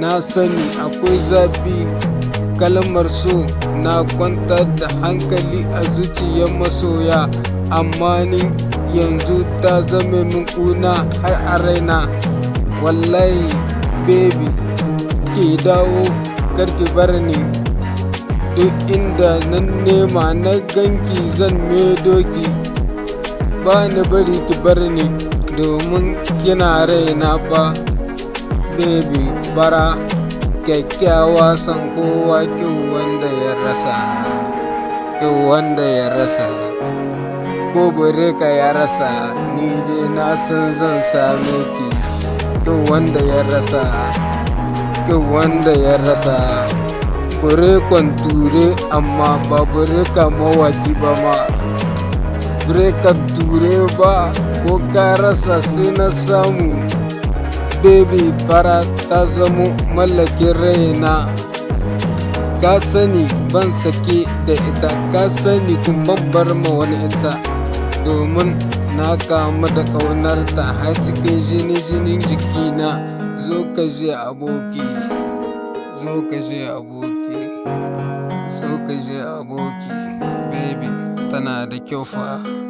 na sani akwai zafi. Kalmar so na kwantar da hankali a zuciyar masoya. Amma ni yanzu ta zame min kuna har a raina. Wallahi baby ke dawo karki bar ni. Duk inda nan nema na ganki zan doki ba ni bari ki bar ni domin kina raina ba. Baby bara kyakkyawa san kowa kyau wanda ya rasa. Kyau wanda ya rasa. Ko ka ya rasa ni dai na san zan same ki. Kyau wanda ya rasa. Kyau wanda ya rasa. Bure ture amma ba bure ka mawaki ba ma. Bure ka ture ba ko ka rasa sai na samu. Baby fara ta zamo mallakin raina. Ka sani ban sake da ita ka sani kun bar ma wani ita. Domin na kama da ƙaunarta har cikin jini jinin jikina. Zo ka je aboki zo ka je aboki zo ka je aboki. Baby tana da kyau fa.